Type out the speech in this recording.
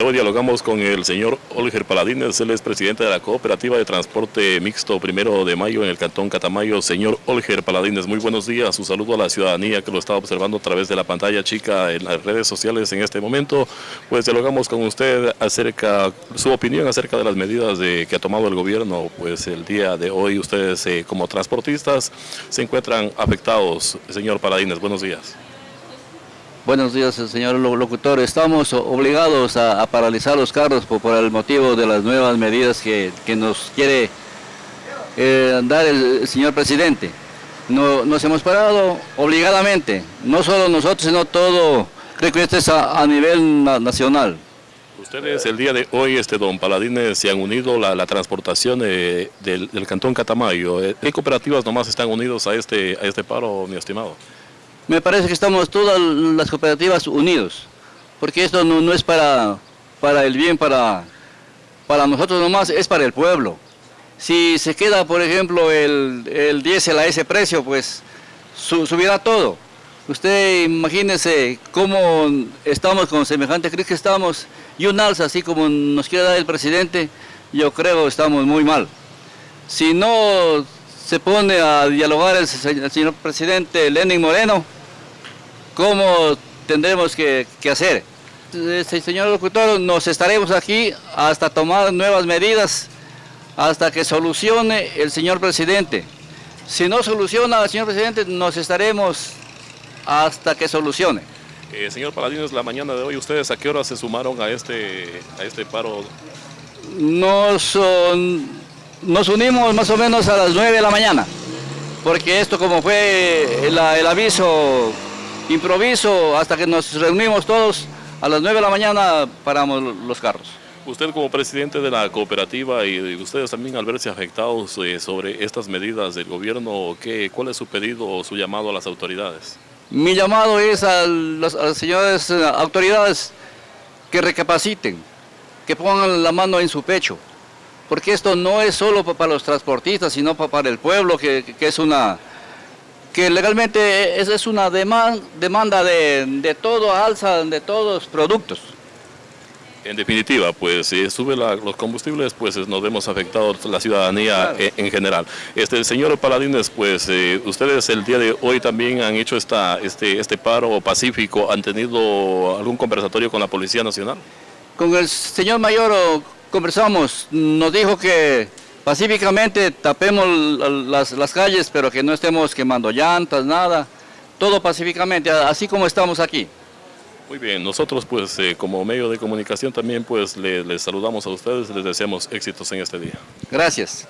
Hoy dialogamos con el señor Olger Paladines, él es presidente de la Cooperativa de Transporte Mixto Primero de Mayo en el Cantón Catamayo. Señor Olger Paladines, muy buenos días, su saludo a la ciudadanía que lo está observando a través de la pantalla chica en las redes sociales en este momento. Pues dialogamos con usted acerca, su opinión acerca de las medidas de, que ha tomado el gobierno. Pues el día de hoy ustedes eh, como transportistas se encuentran afectados. Señor Paladines, buenos días. Buenos días, señor locutor. Estamos obligados a, paralizar los carros por, el motivo de las nuevas medidas que, nos quiere eh, dar el, señor presidente. No, nos hemos parado obligadamente, no solo nosotros, sino todo, creo que este es a, nivel nacional. Ustedes el día de hoy, este don Paladines, se han unido la, la transportación del, del, Cantón Catamayo. ¿Qué cooperativas nomás están unidos a este, a este paro, mi estimado? Me parece que estamos todas las cooperativas unidos, porque esto no, es para, para el bien, para, para nosotros nomás, es para el pueblo. Si se queda, por ejemplo, el, el diésel a ese precio, pues subirá todo. Usted imagínese cómo estamos con semejante crisis que estamos, y un alza así como nos quiere dar el presidente, yo creo que estamos muy mal. Si no se pone a dialogar el señor presidente Lenin Moreno, cómo tendremos que, hacer. Este, señor locutor, nos estaremos aquí hasta tomar nuevas medidas, hasta que solucione el señor presidente. Si no soluciona el señor presidente, nos estaremos hasta que solucione. Eh, señor Paladines, la mañana de hoy, ¿ustedes a qué hora se sumaron a este, a este paro? Nos, nos unimos más o menos a las 9 de la mañana, porque esto como fue el aviso improviso hasta que nos reunimos todos a las 9 de la mañana paramos los carros. Usted como presidente de la cooperativa y ustedes también al verse afectados eh, sobre estas medidas del gobierno, ¿qué, ¿cuál es su pedido o su llamado a las autoridades? Mi llamado es a las, señores eh, autoridades que recapaciten, que pongan la mano en su pecho, porque esto no es solo para los transportistas, sino para el pueblo, que es una, que legalmente es, es una demanda de, de todo, alza de todos los productos. En definitiva, pues si sube los combustibles, pues nos vemos afectados la ciudadanía en, general. Este, señor Paladines, pues eh, ustedes el día de hoy también han hecho esta, este, este paro pacífico, ¿han tenido algún conversatorio con la Policía Nacional? Con el señor mayor conversamos, nos dijo que pacíficamente tapemos las, calles, pero que no estemos quemando llantas, nada, todo pacíficamente, así como estamos aquí. Muy bien, nosotros pues eh, como medio de comunicación también pues les saludamos a ustedes, les deseamos éxitos en este día. Gracias.